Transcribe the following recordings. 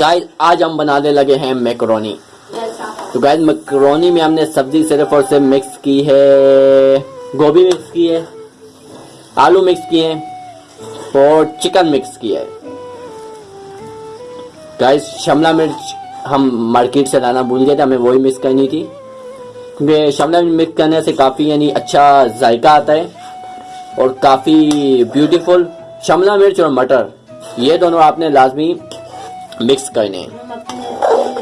Guys آج ہم بنانے لگے ہیں میکرونی تو گائز میکرونی میں ہم نے سبزی صرف اور صرف مکس کی ہے. گوبھی مکس کی ہے. آلو مکس کیے ہیں. اور چکن مکس کیا ہے گائز شملہ مرچ ہم مارکیٹ سے لانا بھول گئے تھے. ہمیں وہی مکس کرنی تھی. کیونکہ شملہ مرچ مکس کرنے سے کافی یعنی اچھا ذائقہ آتا ہے. اور کافی بیوٹیفل شملہ مرچ اور مٹر. یہ دونوں آپ نے لازمی مکس کرنے ہیں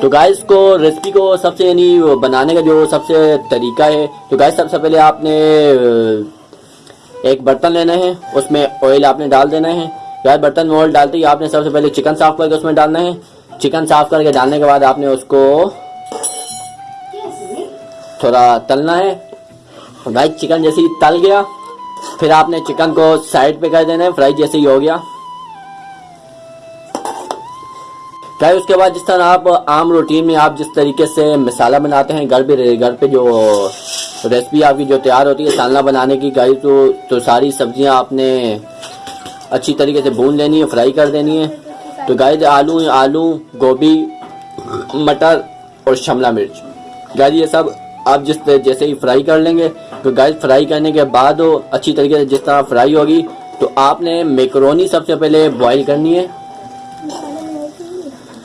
تو گائز کو ریسپی کو سب سے یعنی بنانے کا جو سب سے طریقہ ہے، تو گائز سب سے پہلے آپ نے، ایک برتن لینا ہے، اس میں آئل آپ نے ڈال دینا ہے۔ گائز برتن میں آئل ڈالتے ہی آپ نے سب سے پہلے چکن صاف کر کے اس میں ڈالنا ہے۔ چکن صاف کر کے ڈالنے کے بعد آپ نے اس کو تھوڑا تلنا ہے۔ گائز چکن جیسے ہی تل گیا۔ پھر آپ نے چکن کو سائڈ پہ کر دینا ہے فرائی جیسے ہی ہو گیا۔ کیا اس کے بعد جس طرح آپ عام روٹین میں آپ جس طریقے سے مسالہ بناتے ہیں، گھر پہ گھر پہ جو ریسپی آپ کی جو تیار ہوتی ہے سالنا بنانے کی گائی تو تو ساری سبزیاں آپ نے اچھی طریقے سے بھون لینی ہے فرائی کر دینی ہے۔ تو گائے آلو آلو، گوبھی، مٹر اور شملہ مرچ۔ گائے یہ سب آپ جس جیسے ہی فرائی کر لیں گے۔ تو گائے فرائی کرنے کے بعد اچھی طریقے سے جس طرح فرائی ہوگی، تو آپ نے میکرونی سب سے پہلے بوائل کرنی ہے۔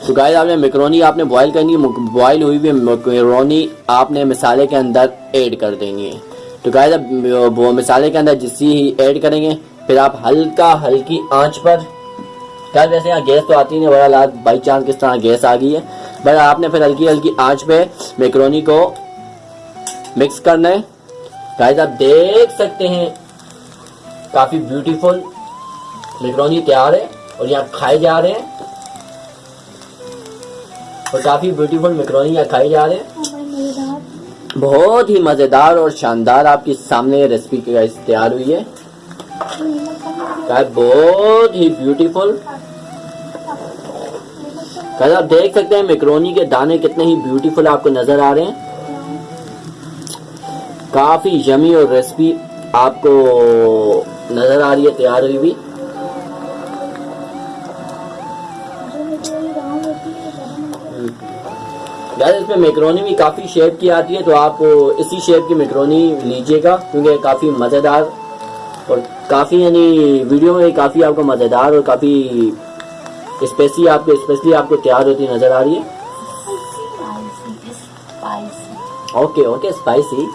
تو گائز آپ نے میکرونی آپ نے بوائل کرنی ہے بوائل ہوئی ہوئی میکرونی آپ نے مسالے کے اندر ایڈ کر دینی ہے تو گائز اب وہ مسالے کے اندر جسی ہی ایڈ کریں گے، پھر آپ ہلکا ہلکی آنچ پر۔ گائز ویسے یہاں گیس تو آتی نہیں، بڑا بائی چانس کس طرح گیس آ گئی ہے۔ بٹ آپ نے پھر ہلکی ہلکی آنچ پہ میکرونی کو مکس کرنا ہے۔ گائز آپ دیکھ سکتے ہیں، کافی بیوٹیفل میکرونی تیار ہے اور یہاں کھائے جا رہے ہیں۔ اور کافی بیوٹیفل میکرونی کھائی جا رہے ہیں۔ بہت ہی مزیدار اور شاندار آپ کے سامنے ریسپی تیار ہوئی ہے۔ بہت ہی بیوٹیفل آپ دیکھ سکتے ہیں میکرونی کے دانے کتنے ہی بیوٹیفل آپ کو نظر آ رہے ہیں۔ کافی یمی اور ریسپی آپ کو نظر آ رہی ہے، تیار ہوئی بھی اس میں میکرونی بھی کافی شیپ کی آتی ہے، تو آپ اسی شیپ کی میکرونی لیجیے گا، کیونکہ کافی مزیدار اور کافی یعنی ویڈیو میں کافی آپ کو مزیدار اور کافی اسپیسی آپ کو اسپیشلی آپ کو تیار ہوتی نظر آ رہی ہے۔ اوکے اوکے اسپائسی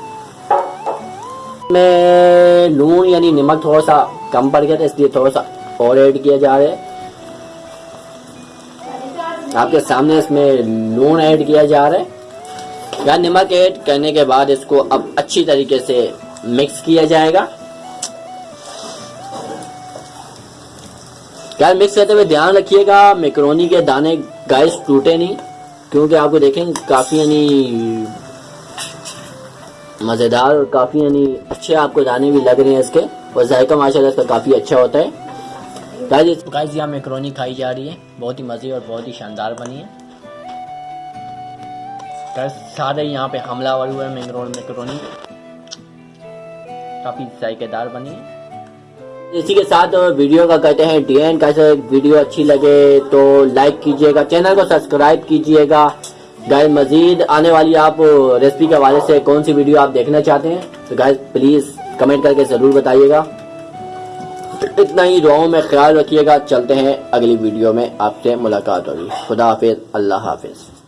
میں لون یعنی نمک تھوڑا سا کم پڑ گیا تھا، اس لیے تھوڑا سا اور ایڈ کیا جا رہا ہے۔ آپ کے سامنے اس میں لون ایڈ کیا جا رہا ہے۔ یا نمک ایڈ کرنے کے بعد اس کو اب اچھی طریقے سے مکس کیا جائے گا۔ کیا مکس کرتے ہوئے دھیان رکھیے گا میکرونی کے دانے گائس ٹوٹے نہیں۔ کیونکہ آپ کو دیکھیں کافی یعنی مزیدار اور کافی یعنی اچھے آپ کو دانے بھی لگ رہے ہیں اس کے۔ اور ذائقہ ماشاء اللہ اس کا کافی اچھا ہوتا ہے۔ گائز یہاں میکرونی کھائی جا رہی ہے۔ بہت ہی مزے اور بہت ہی شاندار بنی ہے۔ سارے یہاں پہ حملہ ور ہوا ہے میکرونی کافی ذائقے دار بنی ہے۔ اسی کے ساتھ ویڈیو کا کہتے ہیں، ڈی این کیسے ویڈیو اچھی لگے تو لائک کیجیے گا چینل کو سبسکرائب کیجیے گا۔ گائز مزید آنے والی آپ ریسپی کے حوالے سے کون سی ویڈیو آپ دیکھنا چاہتے ہیں؟ تو گائز پلیز کمنٹ کر کے ضرور بتائیے گا۔ اتنا ہی دعاؤں میں خیال رکھیے گا۔ چلتے ہیں اگلی ویڈیو میں۔ آپ سے ملاقات ہوگی۔ خدا حافظ۔ اللہ حافظ۔